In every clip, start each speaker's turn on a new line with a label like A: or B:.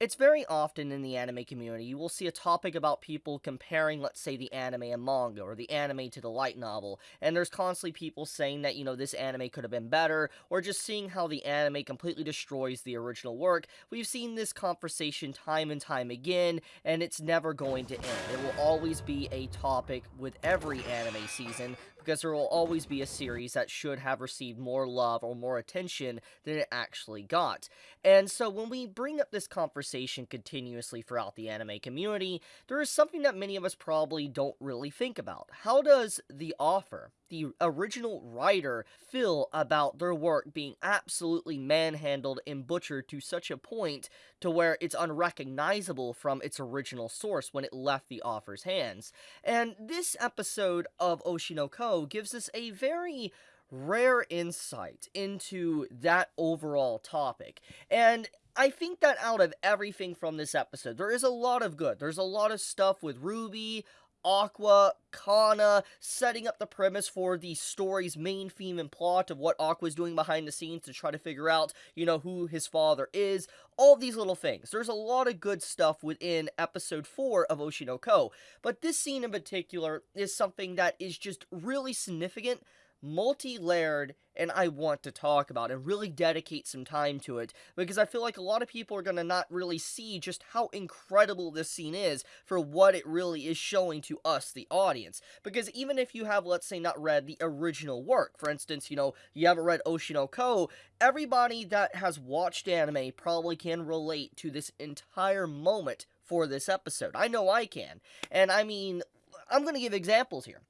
A: It's very often in the anime community you will see a topic about people comparing, let's say, the anime and manga, or the anime to the light novel, and there's constantly people saying that, you know, this anime could have been better, or just seeing how the anime completely destroys the original work. We've seen this conversation time and time again, and it's never going to end. It will always be a topic with every anime season, because there will always be a series that should have received more love or more attention than it actually got. And so when we bring up this conversation continuously throughout the anime community, there is something that many of us probably don't really think about. How does the author, the original writer, feel about their work being absolutely manhandled and butchered to such a point to where it's unrecognizable from its original source when it left the author's hands? And this episode of Oshinoko gives us a very rare insight into that overall topic. And I think that out of everything from this episode, there is a lot of good. There's a lot of stuff with Ruby, Aqua, Kana, setting up the premise for the story's main theme and plot of what Aqua's doing behind the scenes to try to figure out, you know, who his father is. All these little things. There's a lot of good stuff within episode 4 of Oshinoko, but this scene in particular is something that is just really significant multi-layered and I want to talk about and really dedicate some time to it because I feel like a lot of people are going to not really see just how incredible this scene is for what it really is showing to us, the audience. Because even if you have, let's say, not read the original work, for instance, you know, you haven't read Oshinoko, everybody that has watched anime probably can relate to this entire moment for this episode. I know I can. And I mean, I'm going to give examples here.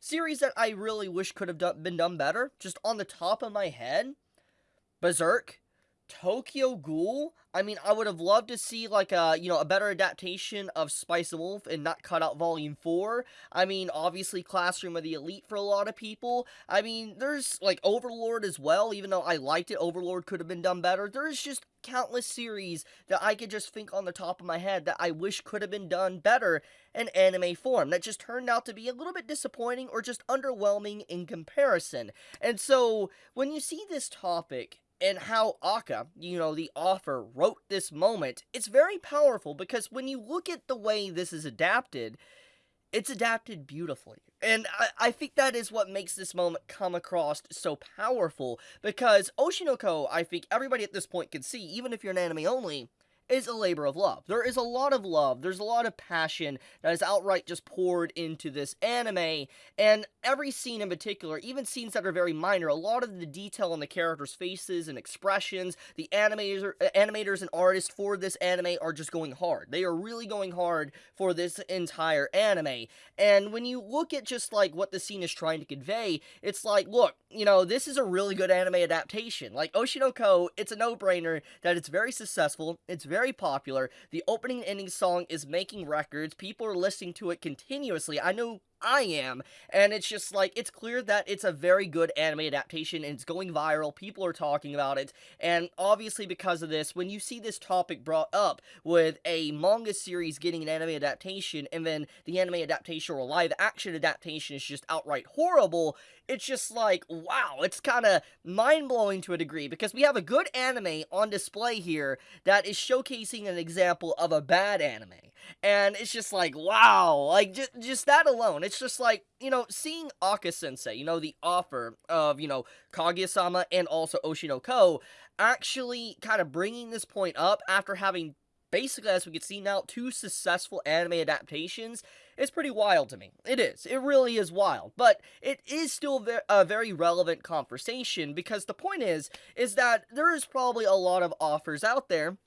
A: Series that I really wish could have done, been done better, just on the top of my head, Berserk, Tokyo Ghoul. I mean, I would have loved to see like a you know a better adaptation of Spice and Wolf and not cut out Volume Four. I mean, obviously Classroom of the Elite for a lot of people. I mean, there's like Overlord as well. Even though I liked it, Overlord could have been done better. There's just countless series that I could just think on the top of my head that I wish could have been done better in anime form that just turned out to be a little bit disappointing or just underwhelming in comparison. And so when you see this topic and how Aka, you know, the author, wrote this moment, it's very powerful because when you look at the way this is adapted, it's adapted beautifully. And I, I think that is what makes this moment come across so powerful because Oshinoko, I think everybody at this point can see, even if you're an anime only, is a labor of love. There is a lot of love, there's a lot of passion that is outright just poured into this anime, and every scene in particular, even scenes that are very minor, a lot of the detail on the characters' faces and expressions, the animators, uh, animators and artists for this anime are just going hard. They are really going hard for this entire anime. And when you look at just like what the scene is trying to convey, it's like, look, you know, this is a really good anime adaptation. Like Oshinoko, it's a no-brainer that it's very successful, it's very very popular. The opening and ending song is making records. People are listening to it continuously. I know I am. And it's just like, it's clear that it's a very good anime adaptation and it's going viral. People are talking about it. And obviously, because of this, when you see this topic brought up with a manga series getting an anime adaptation and then the anime adaptation or live action adaptation is just outright horrible, it's just like, wow, it's kind of mind blowing to a degree because we have a good anime on display here that is showcasing an example of a bad anime. And it's just like, wow, like just, just that alone. It's just like, you know, seeing Aka Sensei, you know, the offer of, you know, Kaguya-sama and also Oshinoko actually kind of bringing this point up after having basically, as we can see now, two successful anime adaptations is pretty wild to me. It is. It really is wild. But it is still a very relevant conversation because the point is, is that there is probably a lot of offers out there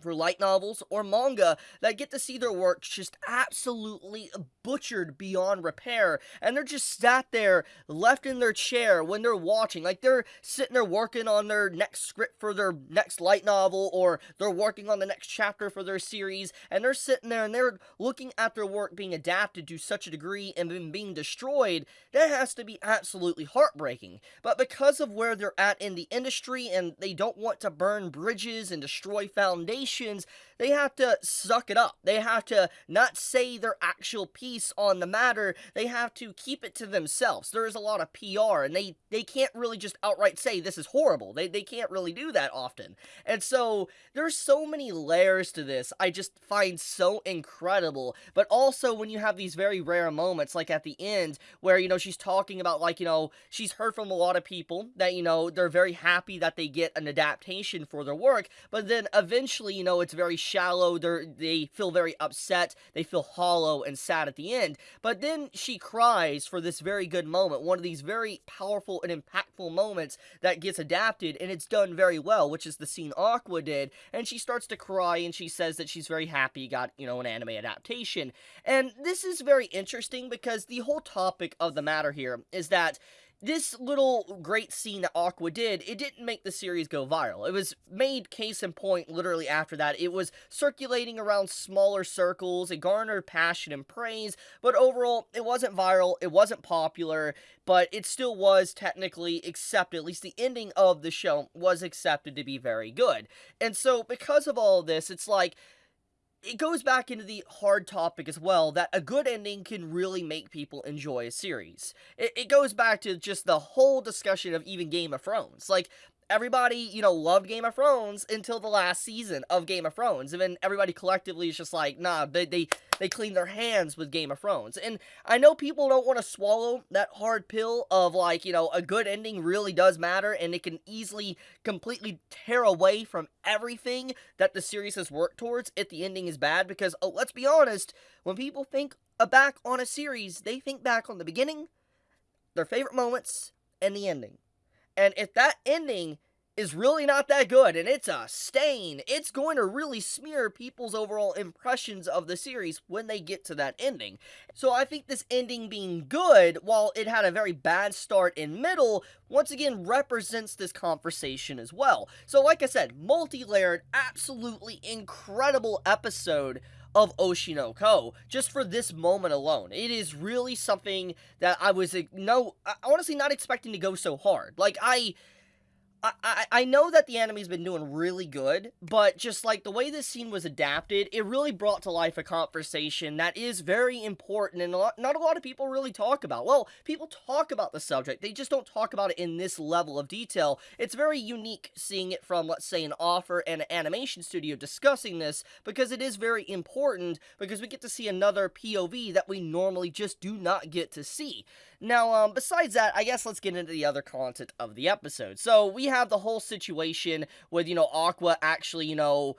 A: for light novels or manga that get to see their work just absolutely butchered beyond repair. And they're just sat there left in their chair when they're watching. Like they're sitting there working on their next script for their next light novel or they're working on the next chapter for their series. And they're sitting there and they're looking at their work being adapted to such a degree and then being destroyed. That has to be absolutely heartbreaking. But because of where they're at in the industry and they don't want to burn bridges and destroy foundations nations they have to suck it up. They have to not say their actual piece on the matter. They have to keep it to themselves. There is a lot of PR, and they, they can't really just outright say this is horrible. They, they can't really do that often. And so there's so many layers to this I just find so incredible. But also when you have these very rare moments, like at the end, where, you know, she's talking about, like, you know, she's heard from a lot of people that, you know, they're very happy that they get an adaptation for their work, but then eventually, you know, it's very shallow. They're, they feel very upset. They feel hollow and sad at the end. But then she cries for this very good moment, one of these very powerful and impactful moments that gets adapted, and it's done very well, which is the scene Aqua did. And she starts to cry and she says that she's very happy got, you know, an anime adaptation. And this is very interesting because the whole topic of the matter here is that this little great scene that Aqua did, it didn't make the series go viral. It was made case in point literally after that. It was circulating around smaller circles, it garnered passion and praise, but overall, it wasn't viral, it wasn't popular, but it still was technically accepted, at least the ending of the show was accepted to be very good. And so, because of all of this, it's like, it goes back into the hard topic as well that a good ending can really make people enjoy a series. It, it goes back to just the whole discussion of even Game of Thrones. Like, everybody, you know, loved Game of Thrones until the last season of Game of Thrones. And then everybody collectively is just like, nah, they, they, they clean their hands with Game of Thrones. And I know people don't want to swallow that hard pill of like, you know, a good ending really does matter and it can easily completely tear away from everything that the series has worked towards if the ending is bad. Because, oh, let's be honest, when people think back on a series, they think back on the beginning, their favorite moments, and the ending. And if that ending is really not that good and it's a stain, it's going to really smear people's overall impressions of the series when they get to that ending. So I think this ending being good, while it had a very bad start in middle, once again represents this conversation as well. So like I said, multi-layered, absolutely incredible episode of Oshinoko just for this moment alone. It is really something that I was no honestly not expecting to go so hard. Like I I, I know that the anime's been doing really good, but just like the way this scene was adapted, it really brought to life a conversation that is very important and a lot, not a lot of people really talk about. Well, people talk about the subject, they just don't talk about it in this level of detail. It's very unique seeing it from, let's say, an author and an animation studio discussing this because it is very important because we get to see another POV that we normally just do not get to see. Now, um, besides that, I guess let's get into the other content of the episode. So, we have the whole situation with, you know, Aqua actually, you know,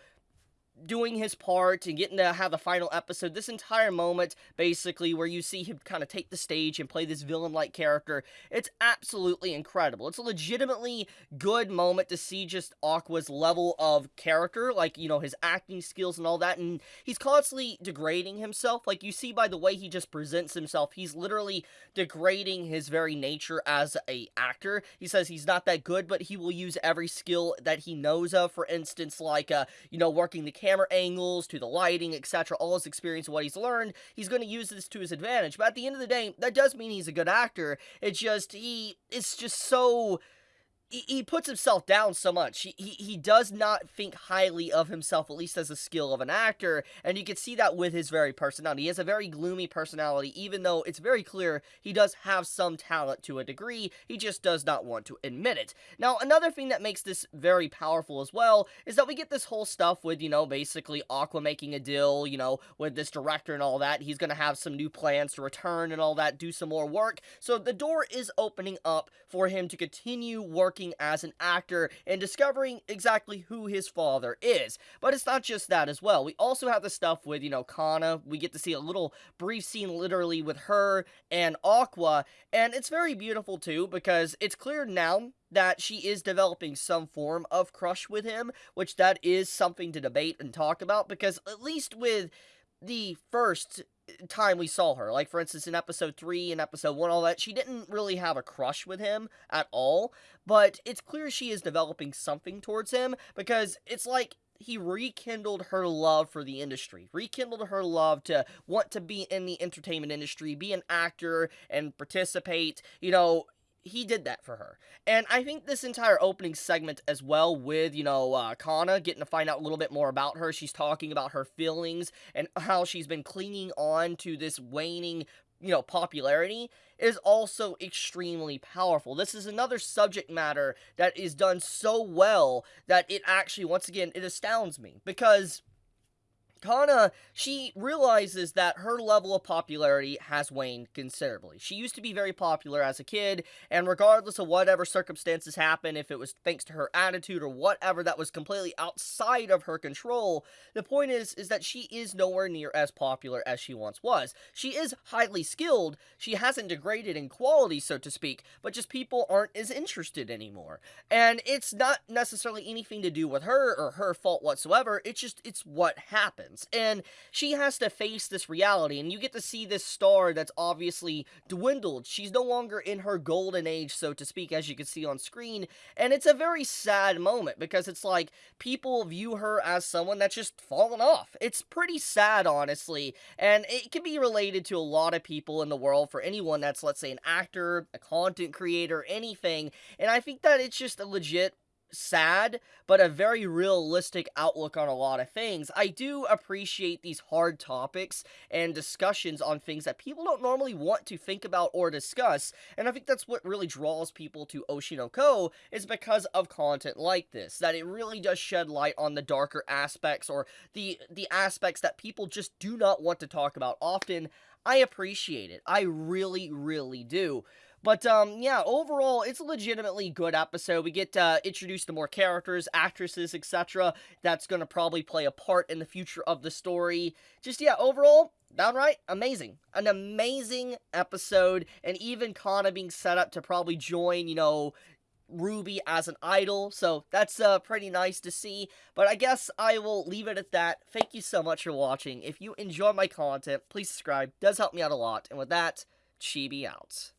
A: doing his part and getting to have the final episode, this entire moment, basically, where you see him kind of take the stage and play this villain-like character, it's absolutely incredible. It's a legitimately good moment to see just Aqua's level of character, like, you know, his acting skills and all that, and he's constantly degrading himself. Like, you see by the way he just presents himself, he's literally degrading his very nature as a actor. He says he's not that good, but he will use every skill that he knows of, for instance, like, uh, you know, working the camera camera angles, to the lighting, etc., all his experience, what he's learned, he's going to use this to his advantage. But at the end of the day, that does mean he's a good actor. It's just, he, it's just so he, he puts himself down so much. He, he he does not think highly of himself, at least as a skill of an actor, and you can see that with his very personality. He has a very gloomy personality, even though it's very clear he does have some talent to a degree. He just does not want to admit it. Now, another thing that makes this very powerful as well is that we get this whole stuff with, you know, basically Aqua making a deal, you know, with this director and all that. He's going to have some new plans to return and all that, do some more work. So the door is opening up for him to continue working working as an actor and discovering exactly who his father is. But it's not just that as well. We also have the stuff with, you know, Kana. We get to see a little brief scene literally with her and Aqua, and it's very beautiful too because it's clear now that she is developing some form of crush with him, which that is something to debate and talk about because at least with the first time we saw her. Like, for instance, in episode 3 and episode 1, all that, she didn't really have a crush with him at all. But it's clear she is developing something towards him because it's like he rekindled her love for the industry, rekindled her love to want to be in the entertainment industry, be an actor, and participate. You know, he did that for her. And I think this entire opening segment as well with, you know, uh, Kana getting to find out a little bit more about her. She's talking about her feelings and how she's been clinging on to this waning you know, popularity is also extremely powerful. This is another subject matter that is done so well that it actually, once again, it astounds me because Kana, she realizes that her level of popularity has waned considerably. She used to be very popular as a kid, and regardless of whatever circumstances happen, if it was thanks to her attitude or whatever that was completely outside of her control, the point is is that she is nowhere near as popular as she once was. She is highly skilled, she hasn't degraded in quality, so to speak, but just people aren't as interested anymore. And it's not necessarily anything to do with her or her fault whatsoever, it's just it's what happens And she has to face this reality, and you get to see this star that's obviously dwindled. She's no longer in her golden age, so to speak, as you can see on screen. And it's a very sad moment because it's like people view her as someone that's just fallen off. It's pretty sad, honestly, and it can be related to a lot of people in the world for anyone that's, let's say, an actor, a content creator, anything. And I think that it's just a legit sad, but a very realistic outlook on a lot of things. I do appreciate these hard topics and discussions on things that people don't normally want to think about or discuss, and I think that's what really draws people to Oshinoko is because of content like this, that it really does shed light on the darker aspects or the the aspects that people just do not want to talk about often. I appreciate it. I really, really do. But um, yeah, overall, it's a legitimately good episode. We get uh, introduced to more characters, actresses, etc. That's going to probably play a part in the future of the story. Just yeah, overall, downright amazing. An amazing episode, and even Kana being set up to probably join, you know, Ruby as an idol, so that's uh, pretty nice to see. But I guess I will leave it at that. Thank you so much for watching. If you enjoy my content, please subscribe. It does help me out a lot. And with that, Chibi out.